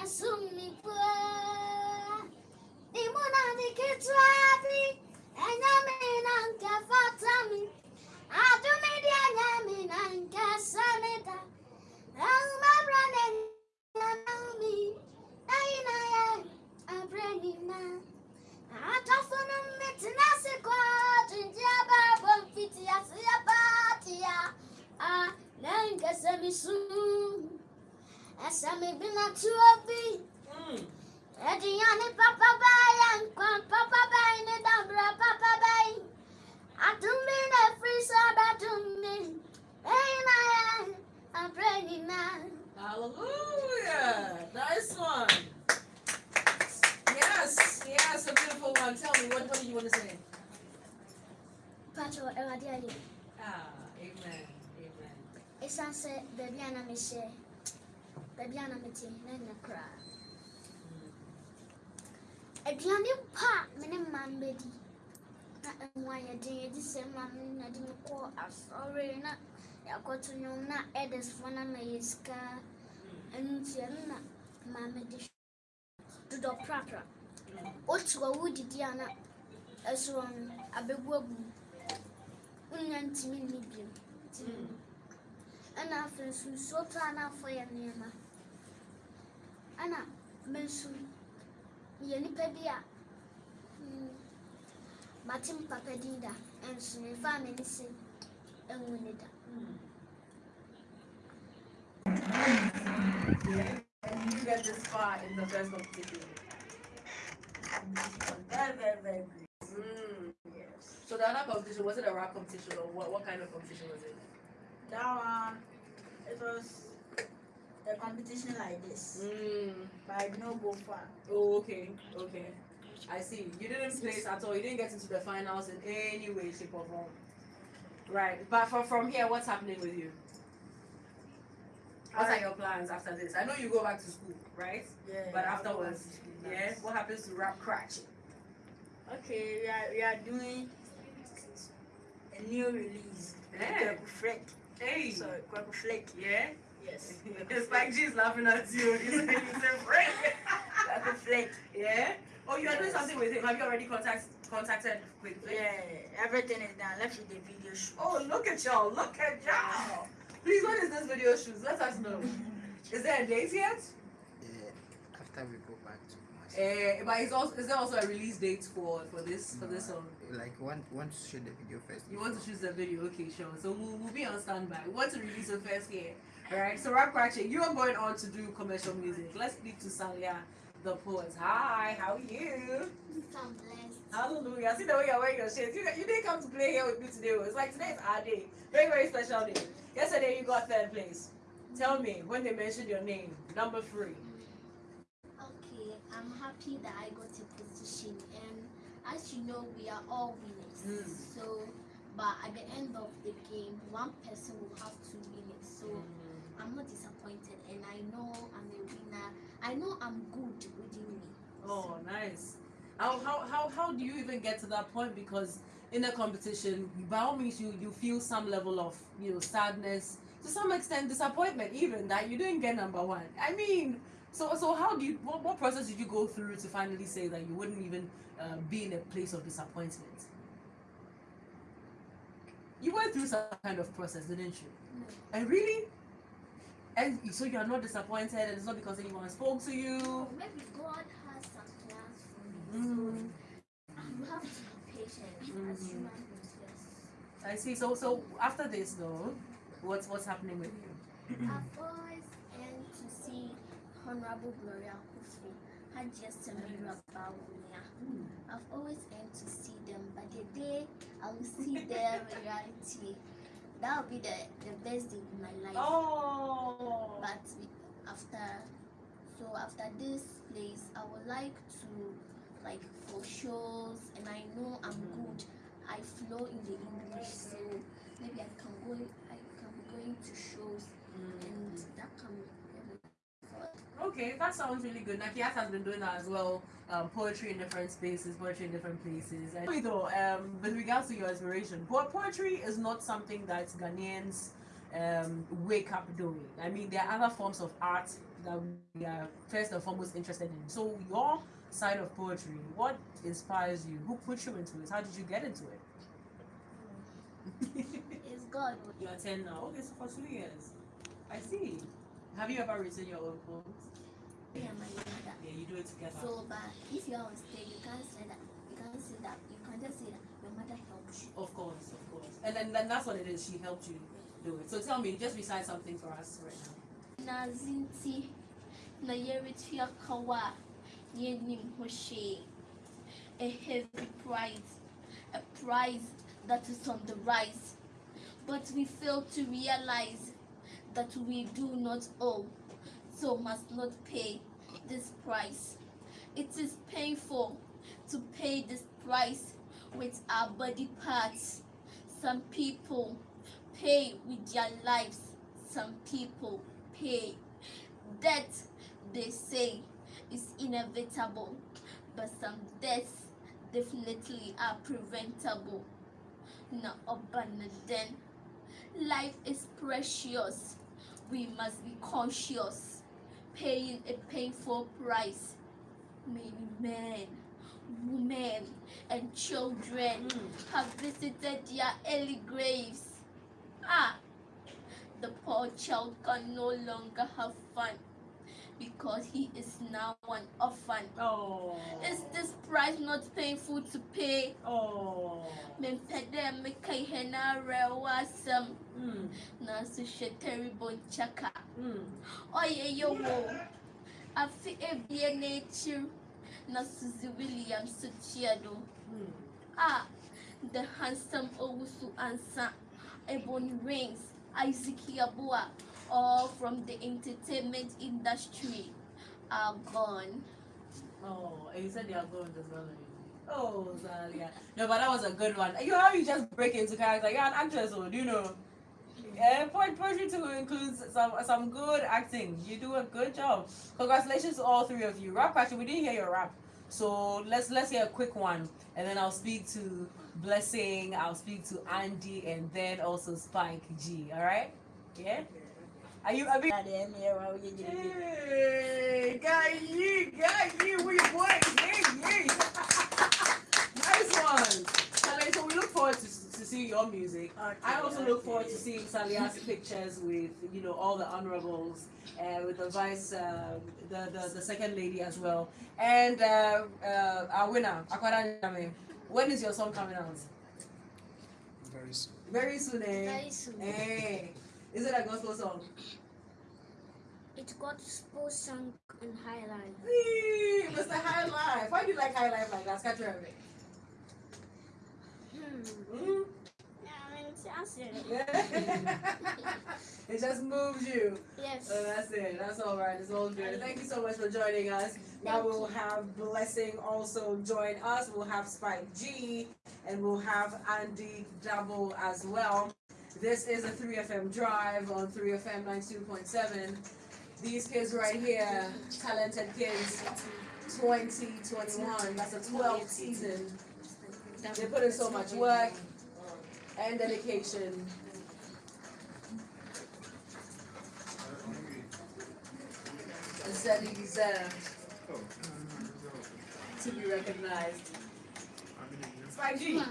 ne sumi pwa Di muna di kitwa api E nyami nanke fatami Adumi di a nyami nanke sanita Ang mabra ne nyami Naina ye abreni ma. Atafunu mitina sikwa Jinjia babo mfiti ya siya batia Ah, nanke semi sumi Essa me bina tuobi. Mm. Ediane papa bay and quan papa bay ne papa bay. Atumbi ne free soda tumbi. Hey na I'm praying now. Hallelujah. Nice one. Yes, yes, a beautiful one. Tell me, what, what do you want to say? Pacho. Ah, amen. Amen. Esan se baby ana me share. Baby Matilda Nakra. a mene mma mbɛdi na ɛmu ayɛ den yɛdi sɛ mma me na de me kɔ asɔre na yɛakɔto nnwom na ɛdesfoɔ no ama yɛ sika. Ɛntia no na mma me de dodɔ prapra otu a wodidi a na ɛsoɔ no abɛgu abu wonya ntumi nni biom ɛna afei nso nsuo paa na afɔ yɛ nneɛma. Ɛna me nso yɛ nipa bi a mate me papa din da nso mefa m'ani se ɛnwu ne da you get this far in the first competition. Very, very, very good. Mm. Yes. So the other competition, was it a rap competition or what, what kind of competition was it? That one, it was a competition like this, Mm. but I did not go far. Oh, okay, okay. I see. You didn't place at all. You didn't get into the finals in any way, shape, or form. Right. But from from here, what's happening with you? What are your plans after this? I know you go back to school, right? Yeah. But I'll afterwards, school yeah. What happens to rap crutch? Okay, we are, we are doing a new release. Yeah. Kweku Flick. Hey. Sorry, Kweku Flick. Yeah. Yes. it's like she's laughing at you. You say you say friend. Kweku Flick. yeah. Oh, you are doing something with him. Have you already contact, contacted with him? Yeah, everything is done. Let's with the video shoot. Oh, look at y'all. Look at y'all. Please, what is this video shoot? Let us know. Is there a date yet? Yeah, after we go back to Kumasi. Uh, but is also is there also a release date for for this for No, this song? Like want want to shoot the video first. You want to choose the video? Okay, sure. So we'll, we'll be on standby. We want to release it first here. Alright, so Rap Cratching, you are going on to do commercial music. Let's speak to Salia, the poet. Hi, how are you? I'm blessed Hallelujah. See the way you're wearing your shades. You, you didn't come to play here with me today. It's like today is our day. Very, very special day. Yesterday you got third place. Tell me when they mentioned your name, number three. okay I'm happy that I got a position and as you know we are all winners Mm. so but at the end of the game one person will have to win it so I'm not disappointed and I know I'm a winner. I know I'm good within me. Oh, nice. How, how, how, how do you even get to that point? Because in a competition, by all means, you, you feel some level of you know sadness, to some extent disappointment, even that you didn't get number one. I mean, so so how do you what, what process did you go through to finally say that you wouldn't even uh, be in a place of disappointment? You went through some kind of process, didn't you? No. And really, and so you are not disappointed, and it's not because anyone spoke to you. Maybe God has some plans for me. Mm. So have to be patient as human beings. I see. So so after this though, what's what's happening with you? I've always aimed to see Honorable Gloria Akuffo, Hajiya Samira Bawumia. I've always aimed to see them, but the day I will see them in reality, that will be the, the best day in my life. Oh. After, so after this place, I would like to, like, for shows, and I know I'm Mhm. good. I flow in the English, so maybe I can go. I can be going to shows, and that can. Okay, that sounds really good. Nakiat has been doing that as well. Um, poetry in different spaces, poetry in different places. And though, um, with regards to your inspiration, po- poetry is not something that Ghanaians um, wake up doing. I mean, there are other forms of art that we are first and foremost interested in. So your side of poetry, what inspires you? Who put you into it? How did you get into it? It's God. You're 10 now. Okay, so for two years. I see. Have you ever written your own poems? Yeah, my mother. Yeah, you do it together. So, but if you are on stage, you can't say that. You can't say that. You can't just say that your mother helped you. Of course, of course. And then, then that's what it is. She helped you do it. So tell me, just recite something for us right now. Na zinti na yeretua kawa yenim hoshe. A heavy prize, a prize that is on the rise. But we fail to realize that we do not owe, so must not pay this price. It is painful to pay this price with our body parts. Some people pay with their lives, some people pay. Death, they say, is inevitable, but some deaths definitely are preventable. Na then, life is precious. We must be conscious, paying a painful price. Many men, women, and children hmm. have visited their early graves. Ah, the poor child can no longer have fun because he is now an orphan. Oh. Is this price not painful to pay? Oh. Mempɛ dɛ meka ihe na awerɛwo asɛm Mm. nanso hwɛ terrible nkyaka Mm. ɔyɛ yɛ wo afe ebie n'ekyir na Suzzy Williams so kyea do Mm. Ah, the handsome Owusu Ansa, Ebony Reigns, Isaac Yabua, all from the entertainment industry are gone. Oh, and you said they are going as well. Oh, Zalia. No, but that was a good one. You know how you just break into character. You're an actress, or do you know? Yeah, po- poetry too includes some some good acting. You do a good job. Congratulations to all three of you. Rap question, we didn't hear your rap. So let's let's hear a quick one, and then I'll speak to Blessing, I'll speak to Andy, and then also Spike G. All right? Yeah. Are you? Are we? Hey, got you, got you, we boys, yay, yay. nice one. Sally, so we look forward to, to seeing your music. I also look forward to seeing Salia's pictures with, you know, all the honorables, uh, with the vice, uh, the, the, the second lady as well. And uh, uh, our winner, Akwada Nyame. When is your song coming out? Very soon. Very soon, eh? Very soon. Hey, is it a gospel song? It's got spoke sung in high line. Whee, Mr. High Life. Why do you like High Life like that? Catch your Hmm. Mm? Yeah, It. just moves you. Yes. So that's it. That's all right. It's all good. Thank you so much for joining us. Now we'll have Blessing also join us. We'll have Spike G and we'll have Andy Double as well. This is a 3FM drive on 3FM 92.7. These kids right here, talented kids, 2021. That's a 12th season. They put in so much work and dedication. Sadly deserved to be recognized. Spike G.